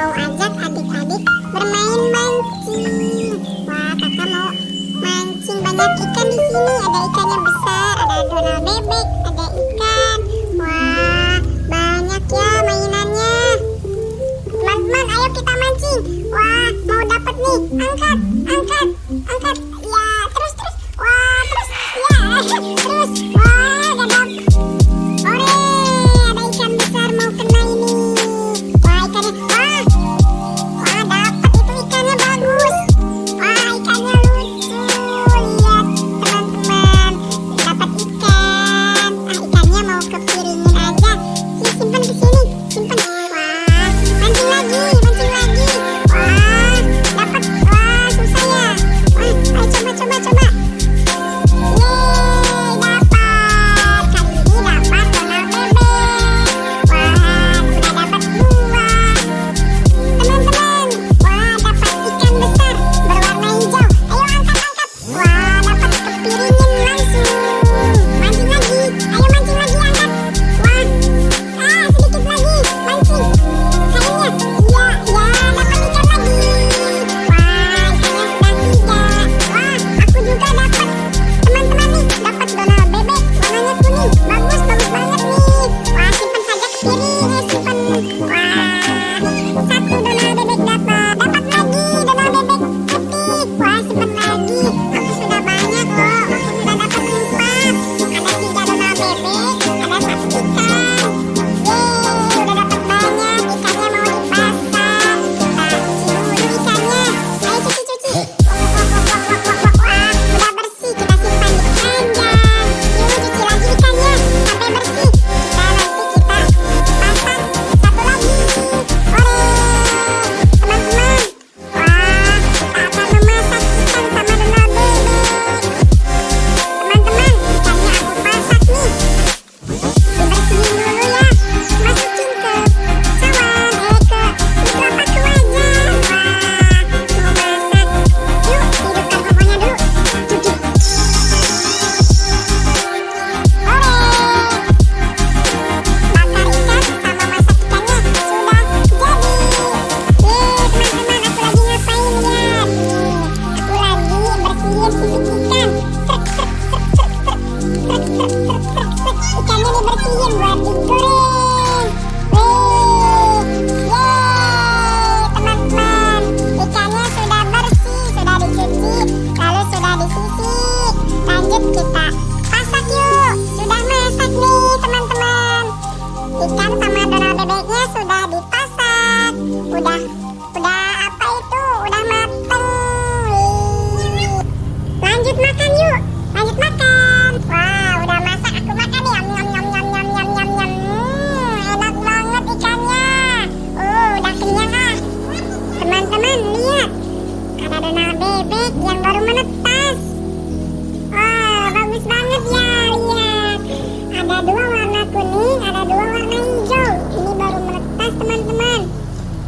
mau ajak adik-adik bermain mancing. Wah, kakak mau mancing banyak ikan di sini. Ada ikan yang besar, ada Donald bebek, ada ikan. Wah, banyak ya mainannya. Teman-teman, ayo kita mancing. Wah, mau dapat nih. Angkat, angkat.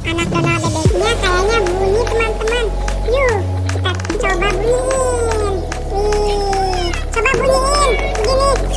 anak dona bebeknya kayaknya bunyi teman-teman. Yuk kita coba bunyiin. Coba bunyiin. Begini.